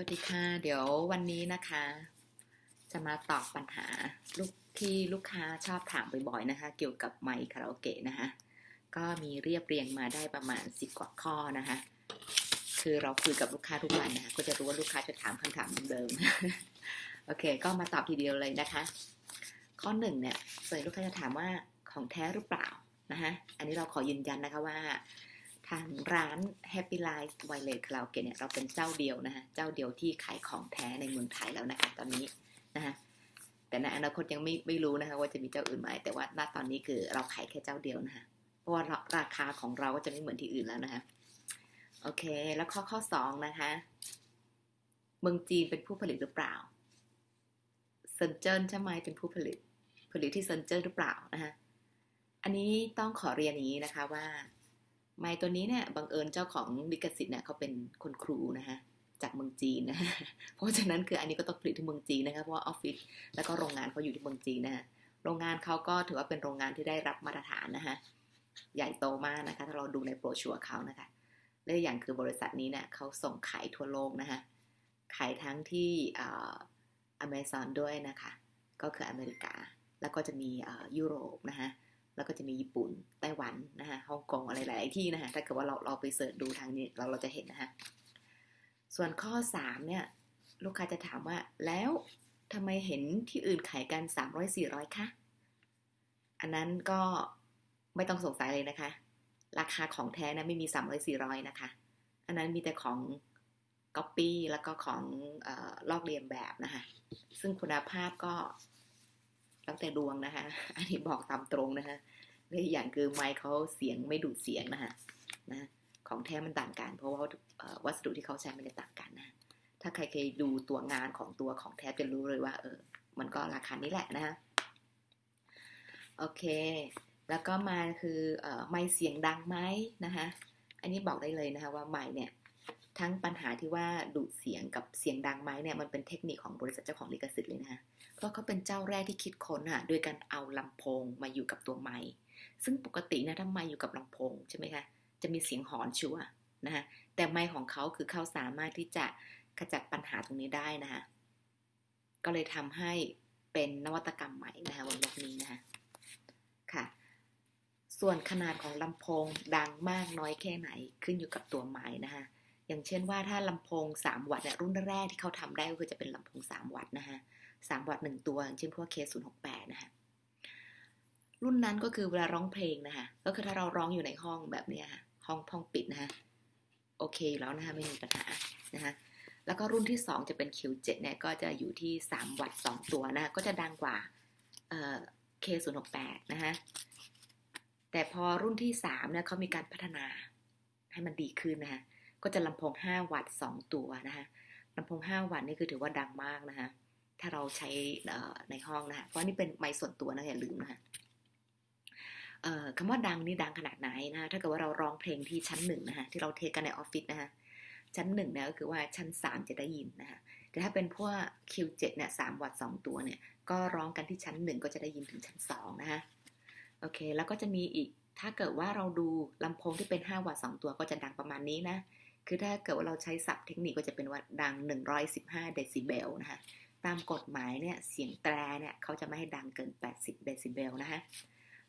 วัสดีค่ะ เดี๋ยววันนี้นะคะ จะมาตอบปัญหาลูกที่ลูกค้าชอบถามบ่อยๆนะคะ เกี่ยวกับไมค์คาราโอเกะนะคะ ก็มีเรียบเรียงมาได้ประมาณสิบกว่าข้อนะคะ คือเราคุยกับลูกค้าทุกวันนะคะ ก็จะรู้ว่าลูกค้าจะถามคำถามเดิมๆโอเค ก็มาตอบทีเดียวเลยนะคะ ข้อหนึ่งเนี่ยส่วนลูกค้าจะถามว่าของแท้หรือเปล่านะคะอันนี้เราขอยืนยันนะคะว่า ทางร้าน Happy Life Wireless Karaoke เนี่ยเราเป็นเจ้าเดียวนะคะเจ้าเดียวที่ขายของแท้ในเมืองไทยแล้วนะคะตอนนี้นะคะแต่ในอนาคตยังไม่ไม่รู้นะคะว่าจะมีเจ้าอื่นไหมแต่ว่าณตอนนี้คือเราขายแค่เจ้าเดียวนะคะเพราะว่าราคาของเราก็จะไม่เหมือนที่อื่นแล้วนะคะโอเค แล้วข้อข้อสองนะคะ เมืองจีนเป็นผู้ผลิตหรือเปล่าเซินเจิ้นใช่ไหมเป็นผู้ผลิต ผลิตที่เซินเจิ้นหรือเปล่านะคะอันนี้ต้องขอเรียนอย่างนี้นะคะว่า ไม้ตัวนี้เนี่ยบังเอิญเจ้าของลิขสิทธิ์เนี่ยเขาเป็นคนครูนะคะจากเมืองจีนนะฮะเพราะฉะนั้นคืออันนี้ก็ต้องผลิตที่เมืองจีนนะคะเพราะว่าออฟฟิศแล้วก็โรงงานเขาอยู่ที่เมืองจีนนะฮะโรงงานเขาก็ถือว่าเป็นโรงงานที่ได้รับมาตรฐานนะคะใหญ่โตมากนะคะ ถ้าเราดูในโปรชัวร์เขานะคะและอย่างคือบริษัทนี้เนี่ยเขาส่งขายทั่วโลกนะคะขายทั้งที่อเมซอนด้วยนะคะ ก็คืออเมริกา แล้วก็จะมียุโรปนะคะ แล้วก็จะมีญี่ปุ่นไต้หวันนะคะฮ่องกงอะไรหลายที่นะคะถ้าเกิดว่าเราเราไปเสิร์ชดูทางนี้เราเราจะเห็นนะคะส่วนข้อ 3 เนี่ย ลูกค้าจะถามว่า แล้วทำไมเห็นที่อื่นขายกัน 300 400คะอันนั้นก็ไม่ต้องสงสัยเลยนะคะ ราคาของแท้นะไม่มี 300 400 นะคะ อันนั้นมีแต่ของก๊อปปี้แล้วก็ของอลอกเลียนแบบนะคะ ซึ่งคุณภาพก็ ตั้งแต่ดวงนะคะ อันนี้บอกตามตรงนะคะและอีกอย่างคือไมค์เขาเสียงไม่ดูดเสียงนะคะนะของแท้มันต่างกัน เพราะว่าวัสดุที่เขาใช้มันจะต่างกันนะ ถ้าใครเคยดูตัวงานของตัวของแท้จะรู้เลยว่า เออ มันก็ราคานี้แหละนะคะโอเค แล้วก็มาคือออไมค์เสียงดังไหมนะคะ อันนี้บอกได้เลยนะคะว่าไมค์เนี่ย ทั้งปัญหาที่ว่าดูดเสียงกับเสียงดังไหมเนี่ยมันเป็นเทคนิคของบริษัทเจ้าของลิขสิทธิ์เลยนะคะเพราะเขาเป็นเจ้าแรกที่คิดค้นอะโดยการเอาลำโพงมาอยู่กับตัวไม้ซึ่งปกตินะถ้าไม้อยู่กับลำโพงใช่ไหมคะจะมีเสียงหอนชัวนะคะแต่ไม้ของเขาคือเขาสามารถที่จะขจัดปัญหาตรงนี้ได้นะคะก็เลยทำให้เป็นนวัตกรรมใหม่นะคะบนโลกนี้นะคะค่ะ ส่วนขนาดของลำโพงดังมากน้อยแค่ไหนขึ้นอยู่กับตัวไม้นะคะ อย่างเช่นว่าถ้าลำโพง 3 วัตต์เนี่ยรุ่นแรกที่เขาทำได้ก็คือจะเป็นลำโพง 3 วัตต์นะคะสามวัตต์หนึ่งตัวอย่างเช่นพวกเคศูนย์หกแปดนะคะรุ่นนั้นก็คือเวลาร้องเพลงนะคะก็คือถ้าเราร้องอยู่ในห้องแบบนี้ค่ะห้องห้องปิดนะคะโอเคแล้วนะคะไม่มีปัญหานะคะแล้วก็รุ่นที่ 2 จะเป็น Q7 เนี่ยก็จะอยู่ที่ 3 วัตต์2ตัวนะก็จะดังกว่าเอ่อ K068 นะคะแต่พอรุ่นที่3เนี่ยเขามีการพัฒนาให้มันดีขึ้นนะคะ ก็จะลำโพง 5 วัตต์ 2 ตัวนะคะลำโพง 5 วัตต์นี่คือถือว่าดังมากนะคะถ้าเราใช้ในห้องนะคะเพราะนี่เป็นไมค์ส่วนตัวนะอย่าลืมนะคะคำว่าดังนี่ดังขนาดไหนนะถ้าเกิดว่าเราร้องเพลงที่ชั้นหนึ่งนะคะที่เราเทกันในออฟฟิศนะคะชั้นหนึ่งเนี่ยก็คือว่าชั้นสามจะได้ยินนะคะแต่ถ้าเป็นพวก Q7 เนี่ยสามวัตต์สองตัวเนี่ยก็ร้องกันที่ชั้นหนึ่งก็จะได้ยินถึงชั้นสองนะคะโอเคแล้วก็จะมีอีกถ้าเกิดว่าเราดูลำโพงที่เป็น 5 วัตต์2ตัวก็จะดังประมาณนี้นะ คือถ้าเกิดว่าเราใช้ศัพท์เทคนิคก็จะเป็นว่าดัง 115 เดซิเบลนะคะตามกฎหมายเนี่ยเสียงแตรเนี่ยเขาจะไม่ให้ดังเกิน 80 เดซิเบลนะคะ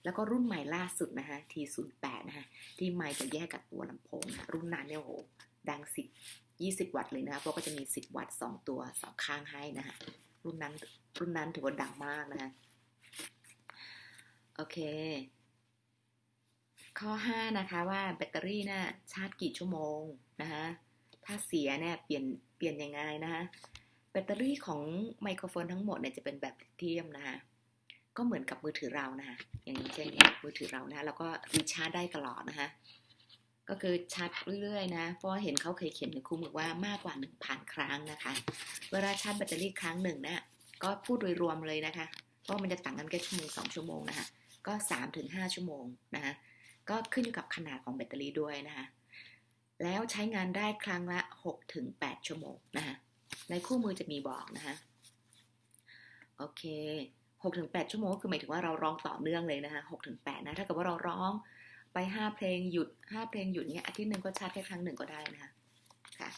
แล้วก็รุ่นใหม่ล่าสุดนะคะ T08 นะคะที่ไมค์จะแยกกับตัวลำโพงนะรุ่นนั้นเนี่ยโหดัง 10 20 วัตต์เลยนะคะเพราะก็จะมี 10 วัตต์ 2 ตัวสองข้างให้นะคะรุ่นนั้นรุ่นนั้นถือว่าดังมากนะคะโอเค ข้อ 5 นะคะว่าแบตเตอรี่น่ะชาร์จกี่ชั่วโมงนะคะถ้าเสียเนี่ยเปลี่ยนเปลี่ยนยังไงนะคะแบตเตอรี่ของไมโครโฟนทั้งหมดเนี่ยจะเป็นแบบลิเธียมนะคะก็เหมือนกับมือถือเรานะคะอย่างเช่นมือถือเรานะเราก็รีชาร์จได้ตลอดนะคะก็คือชาร์จเรื่อยๆนะ เพราะเห็นเขาเคยเขียนในคู่มือว่ามากกว่า 1,000 ครั้งนะคะ เวลาชาร์จแบตเตอรี่ครั้งหนึ่งเนะี่ยก็พูดโดยรวมเลยนะคะ เพราะมันจะต่างกันแค่ชั่วโมงสองชั่วโมงนะคะ ก็ 3-5ถึงชั่วโมงนะคะ ก็ขึ้นอยู่กับขนาดของแบตเตอรี่ด้วยนะคะแล้วใช้งานได้ครั้งละ 6-8 ชั่วโมงนะคะในคู่มือจะมีบอกนะคะโอเคหกถึงแปดชั่วโมงคือหมายถึงว่าเราร้องต่อเนื่องเลยนะคะหกถึงแปดนะถ้าเกิดว่าเราร้องไปห้าเพลงหยุดห้าเพลงหยุดเนี้ยอาทิตย์หนึ่งก็ชาร์จแค่ครั้งหนึ่งก็ได้นะคะค่ะ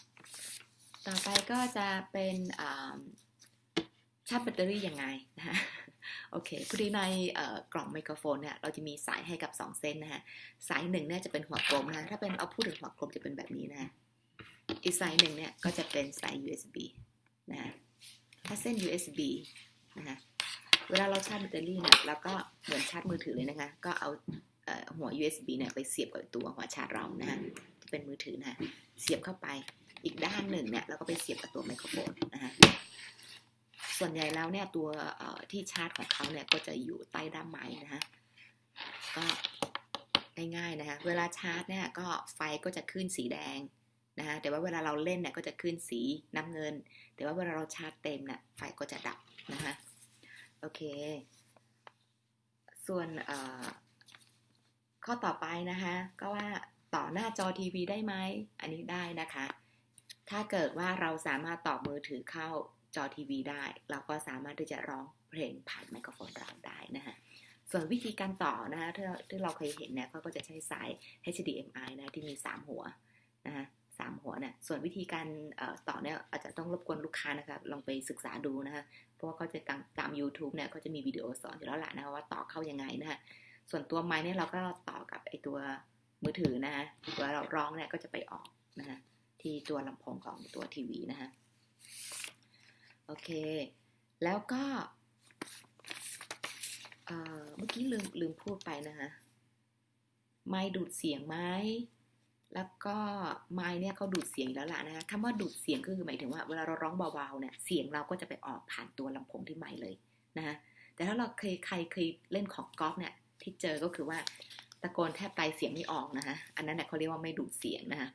ต่อไปก็จะเป็นชาร์จแบตเตอรี่ยังไงนะฮะ โอเคพอดีในกล่องไมโครโฟนเนี่ยเราจะมีสายให้กับ 2 เส้นนะฮะ สายหนึ่งเนี่ยจะเป็นหัวกลมนะฮะถ้าเป็นเอาพูดถึงหัวกลมจะเป็นแบบนี้นะอีกสายหนึ่งเนี่ยก็จะเป็นสาย USB นะฮะถ้าเส้น USB นะฮะเวลาเราชาร์จแบตเตอรี่เนี่ยเราก็เหมือนชาร์จมือถือเลยนะคะ ก็เอาหัว USB เนี่ยไปเสียบกับตัวหัวชาร์จเรานะฮะที่เป็นมือถือนะะเสียบเข้าไปอีกด้านหนึ่งเนี่ยเราก็ไปเสียบกับตัวไมโครโฟนนะฮะ ส่วนใหญ่แล้วเนี่ยตัวที่ชาร์จของเขาเนี่ยก็จะอยู่ใต้ด้ามไม้นะฮะก็ง่ายๆนะคะเวลาชาร์จเนี่ยก็ไฟก็จะขึ้นสีแดงนะฮะแต่ว่าเวลาเราเล่นเนี่ยก็จะขึ้นสีน้ำเงิน แต่ว่าเวลาเราชาร์จเต็มเนี่ยไฟก็จะดับนะคะโอเค ส่วนข้อต่อไปนะคะก็ว่าต่อหน้าจอทีวีได้ไหมอันนี้ได้นะคะ ถ้าเกิดว่าเราสามารถต่อมือถือเข้า จอทีวีได้ เราก็สามารถที่จะร้องเพลงผ่านไมโครโฟนเราได้นะคะส่วนวิธีการต่อนะคะที่ที่เราเคยเห็นเนี่ยเขาก็จะใช้สาย HDMI นะที่มี 3 หัวนะคะสามหัวเนี่ยส่วนวิธีการต่อเนี่ยอาจจะต้องรบกวนลูกค้านะคะลองไปศึกษาดูนะคะเพราะว่าเขาจะตามตาม YouTube เนี่ยเขาจะมีวิดีโอสอนอยู่แล้วแหละนะคะว่าต่อเข้ายังไงนะคะส่วนตัวไม้เนี่ยเราก็ต่อกับไอตัวมือถือนะคะเวเราร้องเนี่ยก็จะไปออกนะคะที่ตัวลำโพงของตัวทีวีนะคะ โอเค แล้วก็เมื่อกี้ลืมลืมพูดไปนะคะไม้ดูดเสียงไหมแล้วก็ไม้เนี่ยเขาดูดเสียงแล้วล่ะนะคะคำว่าดูดเสียงก็คือหมายถึงว่าเวลาเราร้องเบาๆเนี่ยเสียงเราก็จะไปออกผ่านตัวลำโพงที่ไม้เลยนะคะแต่ถ้าเราเคยใครเคยเล่นของกอล์ฟเนี่ยที่เจอก็คือว่าตะโกนแทบไตเสียงไม่ออกนะคะอันนั้นเนี่ยเขาเรียกว่าไม่ดูดเสียงนะคะ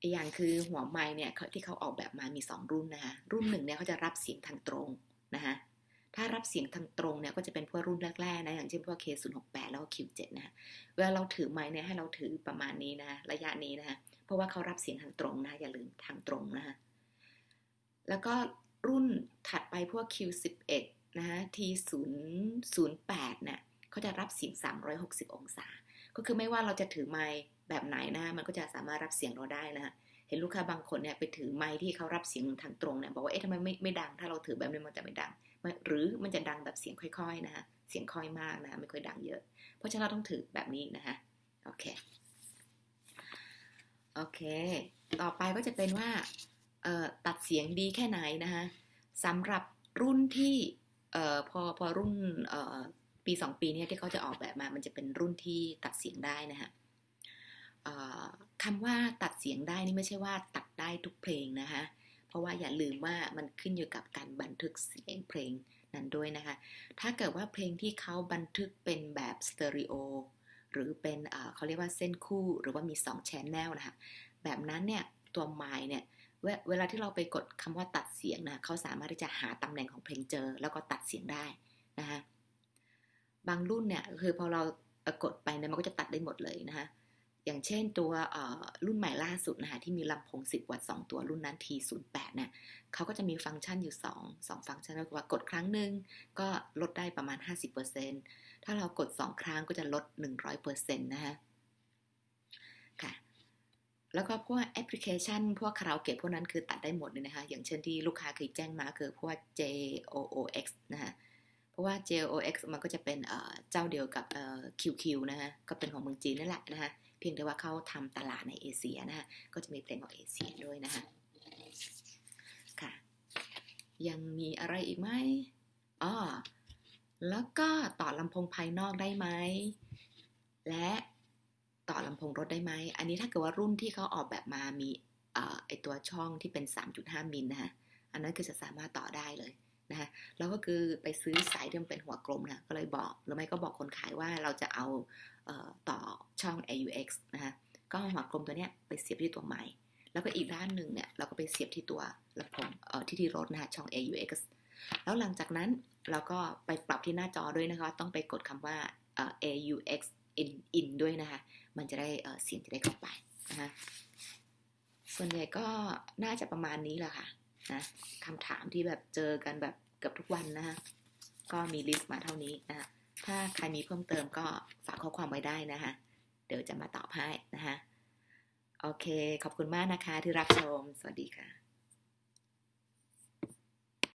อีกอย่างคือหัวไม้เนี่ยเขาที่เขาออกแบบมามี2รุ่นนะคะรุ่นหนึ่งเนี่ยเขาจะรับเสียงทางตรงนะคะถ้ารับเสียงทางตรงเนี่ยก็จะเป็นพวกรุ่นแรกๆนะอย่างเช่นพวก K068 แล้วก็ Q7 นะคะเวลาเราถือไม้เนี่ยให้เราถือประมาณนี้นะระยะนี้นะคะเพราะว่าเขารับเสียงทางตรงนะอย่าลืมทางตรงนะคะแล้วก็รุ่นถัดไปพวก Q11 นะคะ T008 เนี่ยเขาจะรับเสียง 360 องศา ก็คือไม่ว่าเราจะถือไม้ แบบไหนนะมันก็จะสามารถรับเสียงเราได้นะคะเห็นลูกค้าบางคนเนี่ยไปถือไม้ที่เขารับเสียงทางตรงเนี่ยบอกว่าเอ๊ะทำไมไม่ไม่ดัง ถ้าเราถือแบบนี้มันจะไม่ดัง หรือมันจะดังแบบเสียงค่อย ๆนะคะเสียงค่อยมากนะคะไม่ค่อยดังเยอะ เพราะฉะนั้นเราต้องถือแบบนี้นะคะโอเคโอเค ต่อไปก็จะเป็นว่าตัดเสียงดีแค่ไหนนะคะสำหรับรุ่นที่พอพอรุ่นปีสองปีเนี้ที่เขาจะออกแบบมา มันจะเป็นรุ่นที่ตัดเสียงได้นะคะ คำว่าตัดเสียงได้นี่ไม่ใช่ว่าตัดได้ทุกเพลงนะคะ เพราะว่าอย่าลืมว่ามันขึ้นอยู่กับการบันทึกเสียงเพลงนั้นด้วยนะคะ ถ้าเกิดว่าเพลงที่เขาบันทึกเป็นแบบสเตอริโอหรือเป็นเขาเรียกว่าเส้นคู่หรือว่ามี2 channel นะคะ แบบนั้นเนี่ยตัวไมค์เนี่ยเวลาที่เราไปกดคำว่าตัดเสียงนะเขาสามารถที่จะหาตำแหน่งของเพลงเจอ แล้วก็ตัดเสียงได้นะคะบางรุ่นเนี่ยคือพอเรากดไปเนี่ยมันก็จะตัดได้หมดเลยนะคะ อย่างเช่นตัวรุ่นใหม่ล่าสุดนะคะที่มีลำโพง 10 วัตต์2ตัวรุ่นนั้น T08 เนี่ยเขาก็จะมีฟังก์ชันอยู่ 2 2 ฟังก์ชันก็คือว่ากดครั้งหนึ่งก็ลดได้ประมาณ 50%ถ้าเรากด 2 ครั้งก็จะลด 100%นะคะค่ะแล้วก็พวกแอปพลิเคชัน พวกคาราโอเกะพวกนั้นคือตัดได้หมดเลยนะคะ อย่างเช่นที่ลูกค้าเคยแจ้งมาคือพวก JOOX นะคะเพราะว่า JOX มันก็จะเป็นเจ้าเดียวกับ QQ นะคะก็เป็นของเมืองจีนนั่นแหละนะคะ เพียงแต่ว่าเขาทำตลาดในเอเชียนะคะก็จะมีเพลงของเอเชียด้วยนะคะค่ะ ยังมีอะไรอีกไหมอ๋อแล้วก็ต่อลำโพงภายนอกได้ไหม และต่อลำโพงรถได้ไหม อันนี้ถ้าเกิดว่ารุ่นที่เขาออกแบบมามีไอตัวช่องที่เป็น 3.5 มิลนะคะอันนั้นคือจะสามารถต่อได้เลย นะคะแล้วก็คือไปซื้อสายที่มันเป็นหัวกลมนะก็เลยบอกหรือไม่ก็บอกคนขายว่าเราจะเอาต่อช่อง AUX นะคะก็หัวกลมตัวเนี้ยไปเสียบที่ตัวไม้แล้วก็อีกด้านหนึ่งเนี่ยเราก็ไปเสียบที่ตัวลำโพงเอ่อที่ที่รถนะคะช่อง AUX แล้วหลังจากนั้นเราก็ไปปรับที่หน้าจอด้วยนะคะ ต้องไปกดคำว่า AUX in in ด้วยนะคะ มันจะได้เสียงจะได้เข้าไปนะคะส่วนใหญ่ก็น่าจะประมาณนี้แหละค่ะ นะคำถามที่แบบเจอกันแบบเกือบทุกวันนะฮะก็มีลิสต์มาเท่านี้นะคะถ้าใครมีเพิ่มเติมก็ฝากข้อความไว้ได้นะคะเดี๋ยวจะมาตอบให้นะคะโอเค ขอบคุณมากนะคะที่รับชม สวัสดีค่ะ